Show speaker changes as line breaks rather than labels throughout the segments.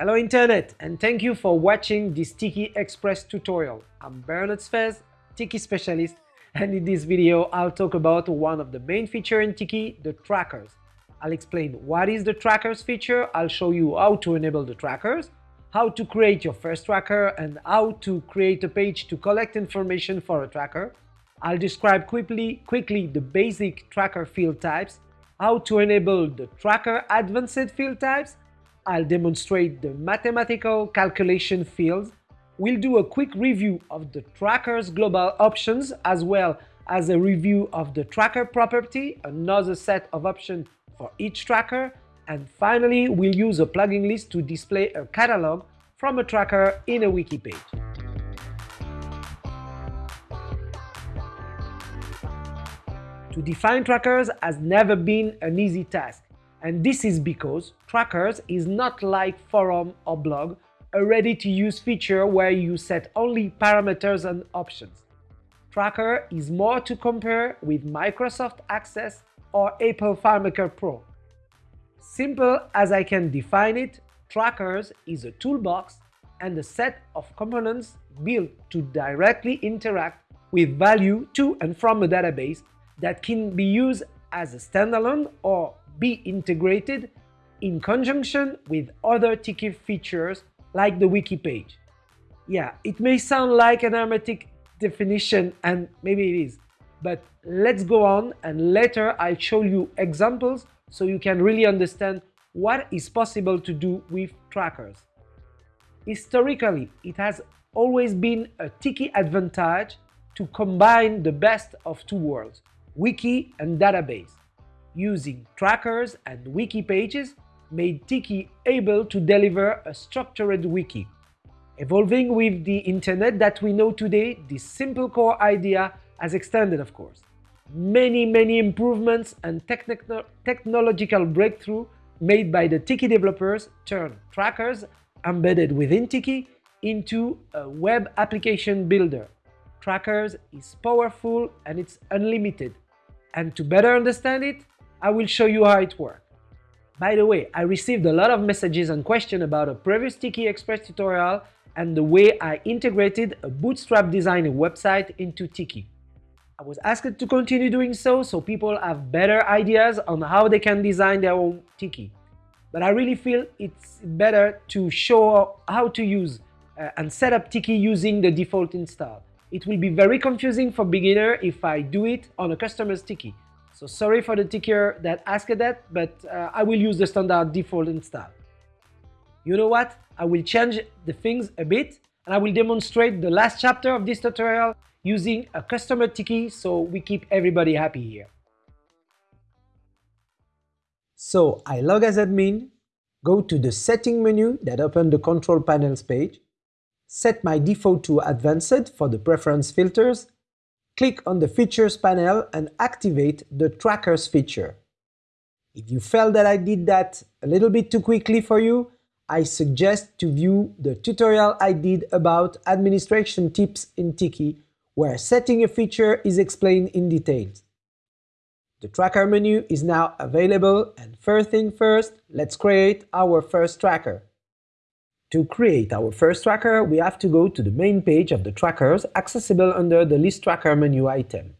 Hello Internet and thank you for watching this Tiki Express tutorial. I'm Bernard Sfez, Tiki specialist and in this video I'll talk about one of the main features in Tiki, the trackers. I'll explain what is the trackers feature, I'll show you how to enable the trackers, how to create your first tracker and how to create a page to collect information for a tracker. I'll describe quickly, quickly the basic tracker field types, how to enable the tracker advanced field types, I'll demonstrate the mathematical calculation fields, we'll do a quick review of the tracker's global options as well as a review of the tracker property, another set of options for each tracker, and finally we'll use a plugin list to display a catalog from a tracker in a wiki page. To define trackers has never been an easy task, and this is because trackers is not like forum or blog, a ready-to-use feature where you set only parameters and options. Tracker is more to compare with Microsoft Access or Apple FileMaker Pro. Simple as I can define it, Trackers is a toolbox and a set of components built to directly interact with value to and from a database that can be used as a standalone or be integrated in conjunction with other Tiki features like the wiki page. Yeah, it may sound like an hermetic definition and maybe it is, but let's go on and later I'll show you examples so you can really understand what is possible to do with trackers. Historically, it has always been a Tiki advantage to combine the best of two worlds, wiki and database. Using trackers and wiki pages made Tiki able to deliver a structured wiki. Evolving with the internet that we know today, this simple core idea has extended of course. Many, many improvements and techn technological breakthrough made by the Tiki developers turn trackers embedded within Tiki into a web application builder. Trackers is powerful and it's unlimited. And to better understand it, I will show you how it works. By the way, I received a lot of messages and questions about a previous Tiki Express tutorial and the way I integrated a Bootstrap design website into Tiki. I was asked to continue doing so so people have better ideas on how they can design their own Tiki. But I really feel it's better to show how to use uh, and set up Tiki using the default install. It will be very confusing for beginner if I do it on a customer's Tiki. So sorry for the Tikier that asked that, but uh, I will use the standard default install. You know what? I will change the things a bit and I will demonstrate the last chapter of this tutorial using a customer Tiki so we keep everybody happy here. So I log as admin, go to the setting menu that opens the control panels page, set my default to advanced for the preference filters click on the Features panel and activate the Trackers feature. If you felt that I did that a little bit too quickly for you, I suggest to view the tutorial I did about administration tips in Tiki, where setting a feature is explained in details. The tracker menu is now available and first thing first, let's create our first tracker. To create our first tracker, we have to go to the main page of the trackers accessible under the List Tracker menu item.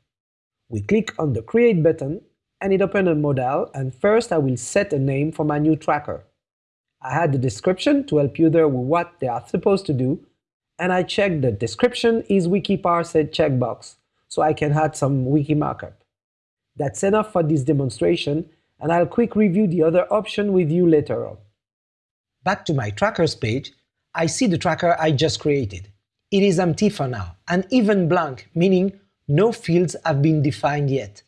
We click on the Create button and it opens a modal and first I will set a name for my new tracker. I add the description to help you there with what they are supposed to do and I check the description is WikiParsed checkbox so I can add some wiki markup. That's enough for this demonstration and I'll quick review the other option with you later on. Back to my trackers page, I see the tracker I just created. It is empty for now, and even blank, meaning no fields have been defined yet.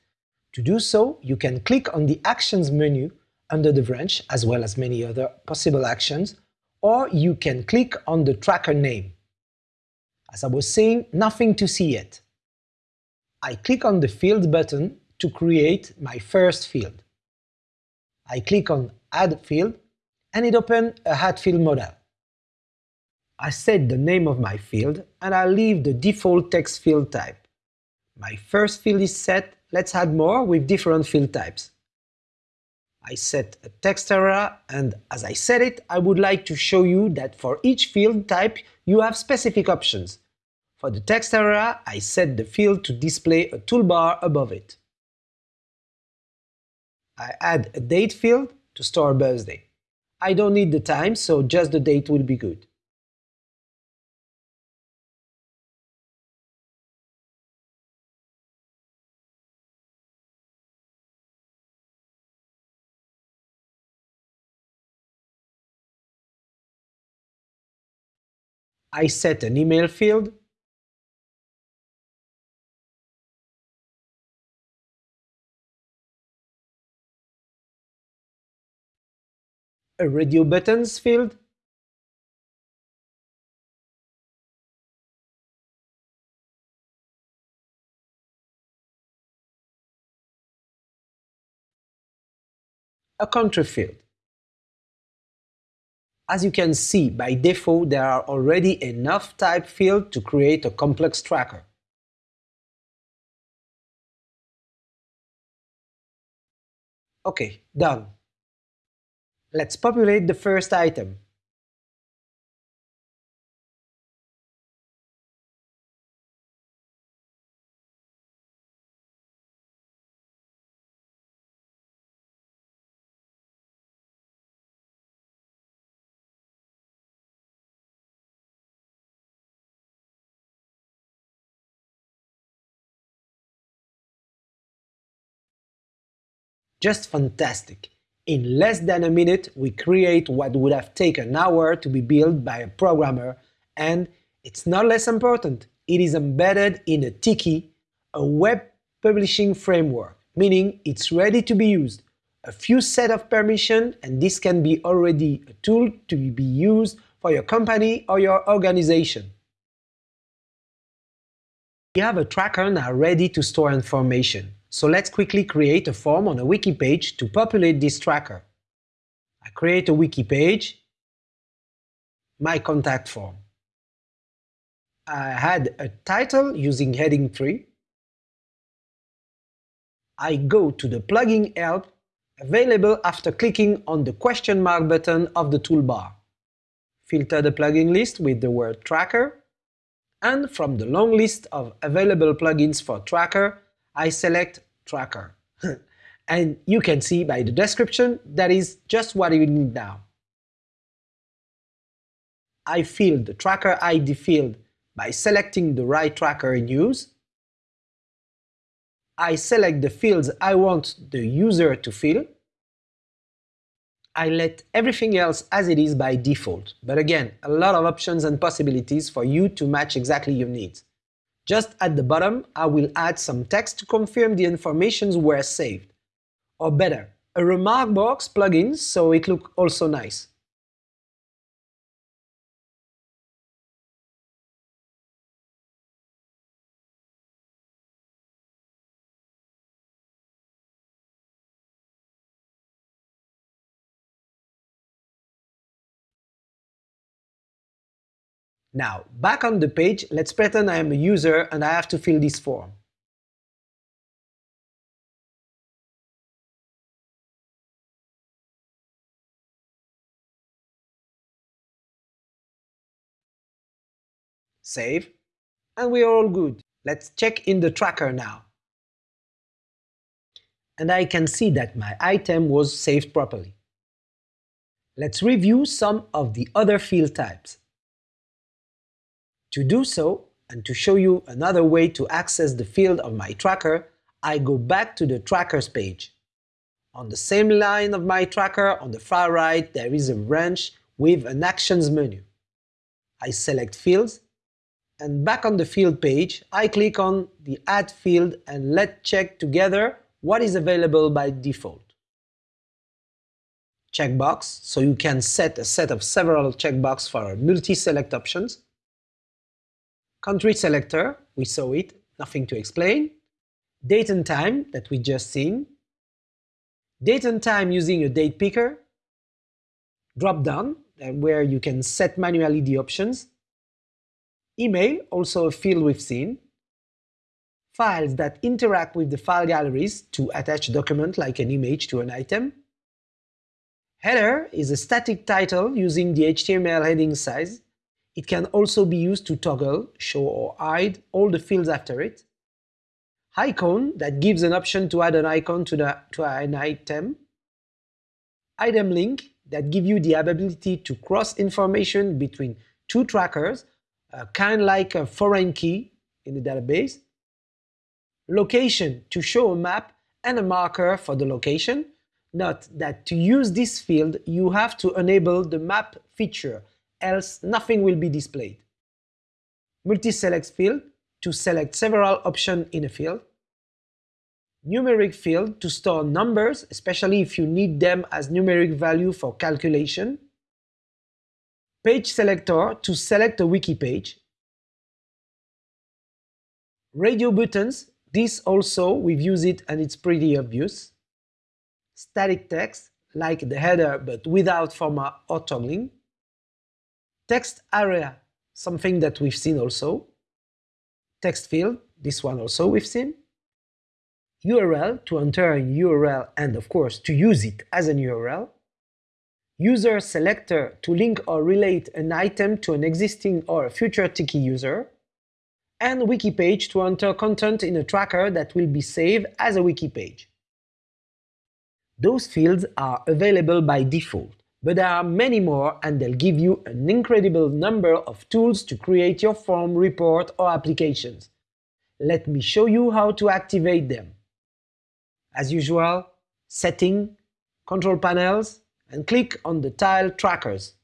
To do so, you can click on the Actions menu under the branch, as well as many other possible actions, or you can click on the tracker name. As I was saying, nothing to see yet. I click on the Field button to create my first field. I click on Add Field and it opened a Hatfield modal. I set the name of my field and I leave the default text field type. My first field is set, let's add more with different field types. I set a text area and as I set it, I would like to show you that for each field type you have specific options. For the text area, I set the field to display a toolbar above it. I add a date field to store birthday. I don't need the time, so just the date will be good. I set an email field a radio buttons field a country field. As you can see, by default there are already enough type fields to create a complex tracker. Okay, done. Let's populate the first item. Just fantastic! In less than a minute, we create what would have taken an hour to be built by a programmer, and it's not less important, it is embedded in a Tiki, a web publishing framework, meaning it's ready to be used. A few set of permission and this can be already a tool to be used for your company or your organization. We have a tracker now ready to store information. So let's quickly create a form on a wiki page to populate this tracker. I create a wiki page, my contact form. I had a title using heading 3. I go to the plugin help available after clicking on the question mark button of the toolbar. Filter the plugin list with the word tracker, and from the long list of available plugins for tracker, I select Tracker. and you can see by the description that is just what you need now. I fill the Tracker ID field by selecting the right tracker in use. I select the fields I want the user to fill. I let everything else as it is by default, but again, a lot of options and possibilities for you to match exactly your needs. Just at the bottom, I will add some text to confirm the informations were saved. Or better, a remark box plugin so it look also nice. Now, back on the page, let's pretend I am a user and I have to fill this form. Save, and we are all good. Let's check in the tracker now. And I can see that my item was saved properly. Let's review some of the other field types. To do so, and to show you another way to access the field of my tracker, I go back to the Trackers page. On the same line of my tracker, on the far right, there is a branch with an Actions menu. I select Fields, and back on the field page, I click on the Add field and let's check together what is available by default. Checkbox, so you can set a set of several checkboxes for multi-select options. Country selector, we saw it, nothing to explain. Date and time, that we just seen. Date and time using a date picker. Drop down, uh, where you can set manually the options. Email, also a field we've seen. Files that interact with the file galleries to attach a document like an image to an item. Header is a static title using the HTML heading size. It can also be used to toggle, show or hide all the fields after it. Icon that gives an option to add an icon to, the, to an item. Item link that give you the ability to cross information between two trackers, uh, kind like a foreign key in the database. Location to show a map and a marker for the location. Note that to use this field, you have to enable the map feature, else nothing will be displayed. Multi-select field to select several options in a field. Numeric field to store numbers, especially if you need them as numeric value for calculation. Page selector to select a wiki page. Radio buttons, this also we've used it and it's pretty obvious. Static text, like the header but without format or toggling. Text area, something that we've seen also. Text field, this one also we've seen. URL to enter a URL and of course to use it as an URL. User selector to link or relate an item to an existing or future Tiki user. And wiki page to enter content in a tracker that will be saved as a wiki page. Those fields are available by default, but there are many more and they'll give you an incredible number of tools to create your form, report or applications. Let me show you how to activate them. As usual, Setting, Control Panels, and click on the tile Trackers.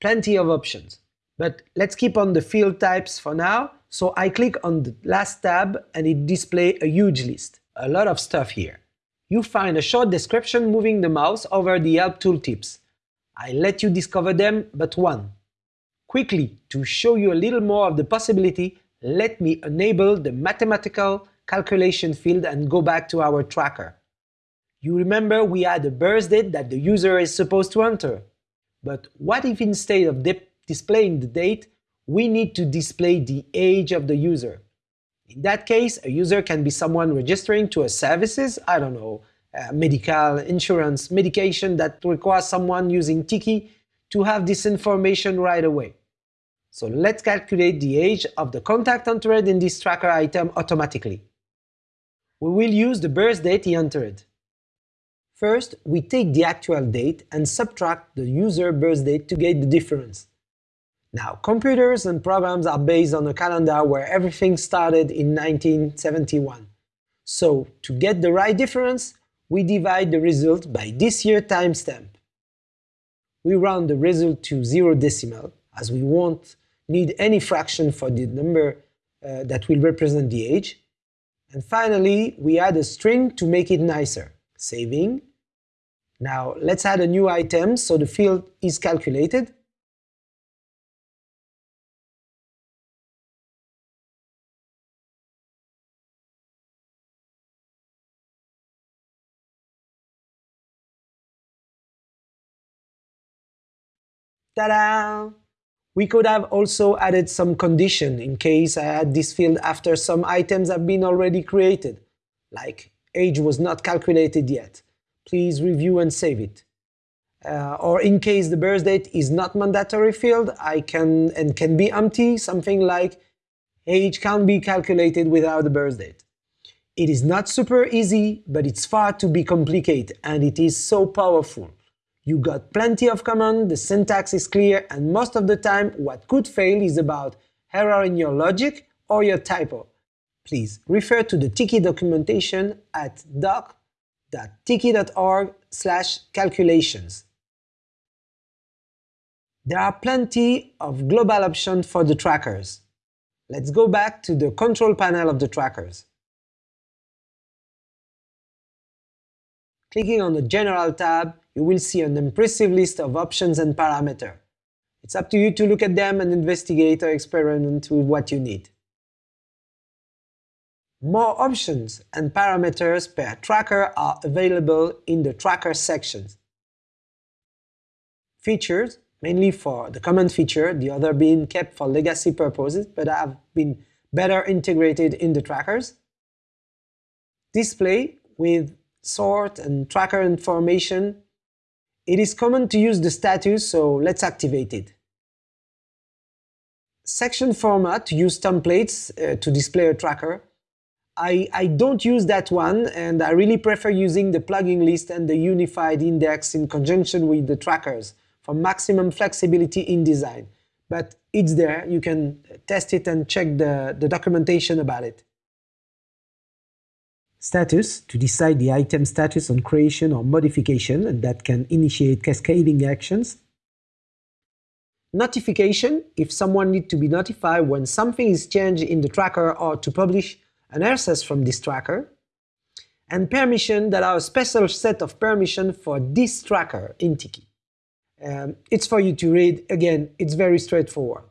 Plenty of options. But let's keep on the field types for now, so I click on the last tab and it displays a huge list. A lot of stuff here. You find a short description moving the mouse over the help tooltips. I let you discover them but one. Quickly, to show you a little more of the possibility, let me enable the mathematical calculation field and go back to our tracker. You remember we had a birth date that the user is supposed to enter. But what if instead of displaying the date, we need to display the age of the user? In that case, a user can be someone registering to a services, I don't know, uh, medical, insurance, medication that requires someone using Tiki to have this information right away. So let's calculate the age of the contact entered in this tracker item automatically we will use the birth date he entered. First, we take the actual date and subtract the user birth date to get the difference. Now, computers and programs are based on a calendar where everything started in 1971. So, to get the right difference, we divide the result by this year timestamp. We round the result to zero decimal, as we won't need any fraction for the number uh, that will represent the age, and finally, we add a string to make it nicer. Saving. Now let's add a new item so the field is calculated. Ta-da! We could have also added some condition in case I add this field after some items have been already created, like age was not calculated yet. Please review and save it. Uh, or in case the birth date is not mandatory field, I can and can be empty, something like age can't be calculated without the birth date. It is not super easy, but it's far to be complicated and it is so powerful. You got plenty of command, the syntax is clear, and most of the time what could fail is about error in your logic or your typo. Please refer to the Tiki documentation at doc.tiki.org calculations. There are plenty of global options for the trackers. Let's go back to the control panel of the trackers. Clicking on the General tab, you will see an impressive list of options and parameters. It's up to you to look at them and investigate or experiment with what you need. More options and parameters per tracker are available in the Tracker sections. Features, mainly for the comment feature, the other being kept for legacy purposes, but have been better integrated in the trackers. Display with sort and tracker information It is common to use the status, so let's activate it. Section format use templates uh, to display a tracker. I, I don't use that one and I really prefer using the plugin list and the unified index in conjunction with the trackers for maximum flexibility in design. But it's there, you can test it and check the, the documentation about it. Status, to decide the item status on creation or modification, and that can initiate cascading actions. Notification, if someone needs to be notified when something is changed in the tracker or to publish an RSS from this tracker, and permission that are a special set of permission for this tracker in Tiki. Um, it's for you to read. Again, it's very straightforward.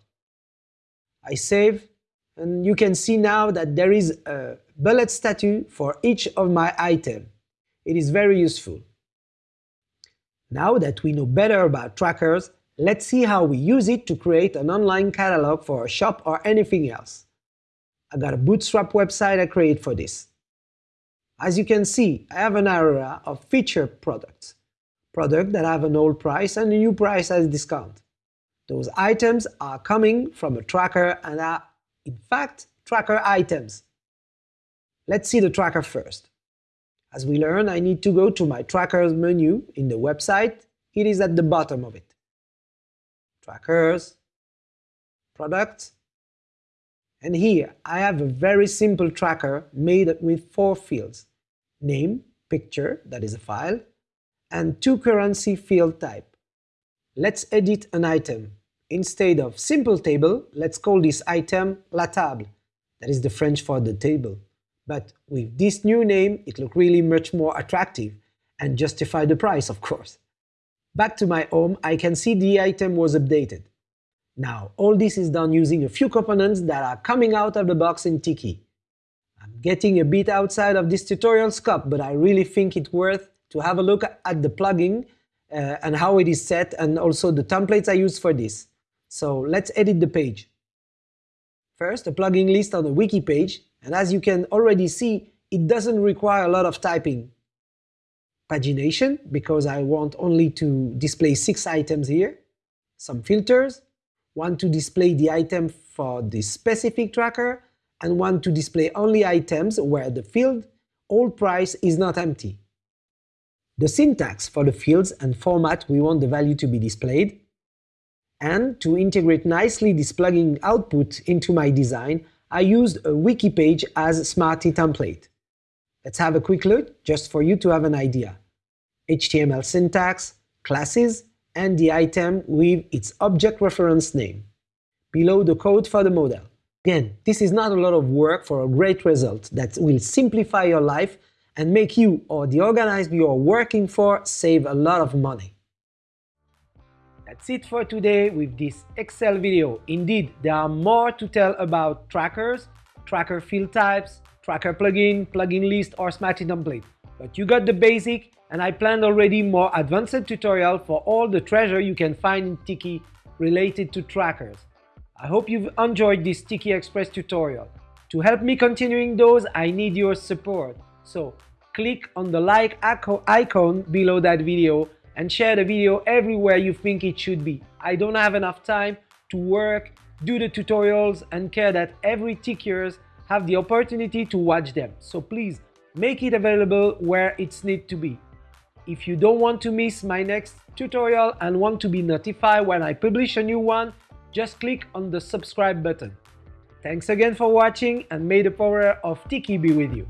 I save, and you can see now that there is a bullet status for each of my items. It is very useful. Now that we know better about trackers, let's see how we use it to create an online catalog for a shop or anything else. I got a Bootstrap website I create for this. As you can see, I have an area of featured products, products that have an old price and a new price as discount. Those items are coming from a tracker and are, in fact, tracker items. Let's see the tracker first. As we learn, I need to go to my trackers menu in the website. It is at the bottom of it. Trackers, products, and here I have a very simple tracker made with four fields. Name, picture, that is a file, and two currency field type. Let's edit an item. Instead of simple table, let's call this item la table. That is the French for the table. But with this new name, it looks really much more attractive and justify the price, of course. Back to my home, I can see the item was updated. Now, all this is done using a few components that are coming out of the box in Tiki. I'm getting a bit outside of this tutorial scope, but I really think it's worth to have a look at the plugin uh, and how it is set and also the templates I use for this. So let's edit the page. First, a plugin list on the wiki page, and as you can already see, it doesn't require a lot of typing. Pagination, because I want only to display six items here. Some filters, one to display the item for the specific tracker, and one to display only items where the field old price is not empty. The syntax for the fields and format we want the value to be displayed, and to integrate nicely this plugin output into my design, I used a wiki page as Smarty template. Let's have a quick look, just for you to have an idea. HTML syntax, classes, and the item with its object reference name. Below the code for the model. Again, this is not a lot of work for a great result that will simplify your life and make you or the organizer you are working for save a lot of money. That's it for today with this Excel video. Indeed, there are more to tell about trackers, tracker field types, tracker plugin, plugin list or Smarty template. But you got the basic and I planned already more advanced tutorial for all the treasure you can find in Tiki related to trackers. I hope you've enjoyed this Tiki Express tutorial. To help me continuing those, I need your support. So click on the like icon below that video and share the video everywhere you think it should be. I don't have enough time to work, do the tutorials and care that every Tikiers have the opportunity to watch them. So please make it available where it's need to be. If you don't want to miss my next tutorial and want to be notified when I publish a new one, just click on the subscribe button. Thanks again for watching and may the power of Tiki be with you.